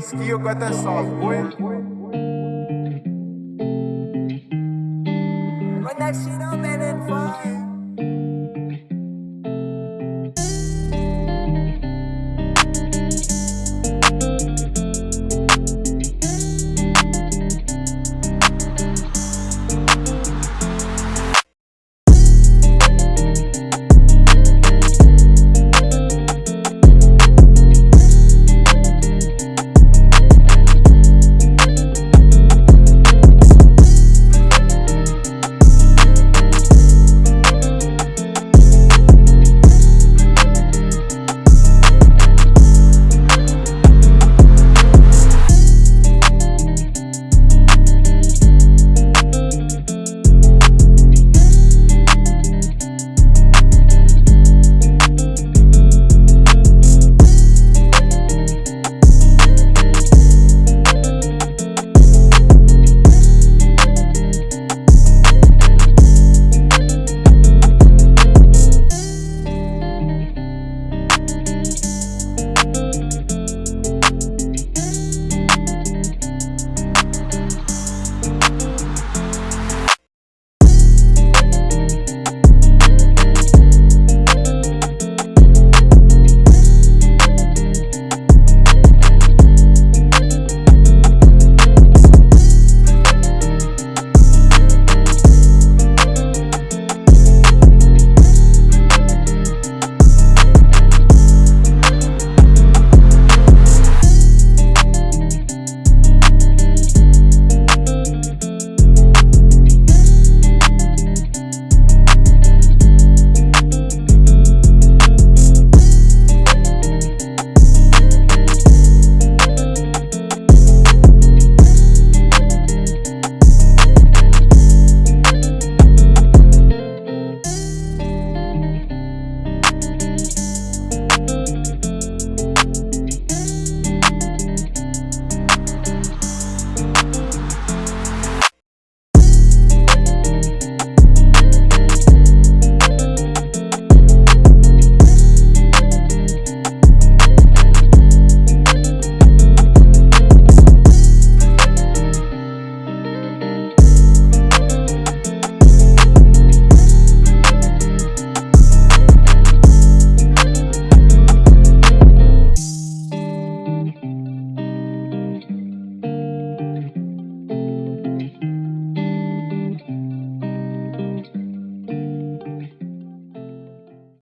Skill got that sauce, boy. Run that shit up and then fire.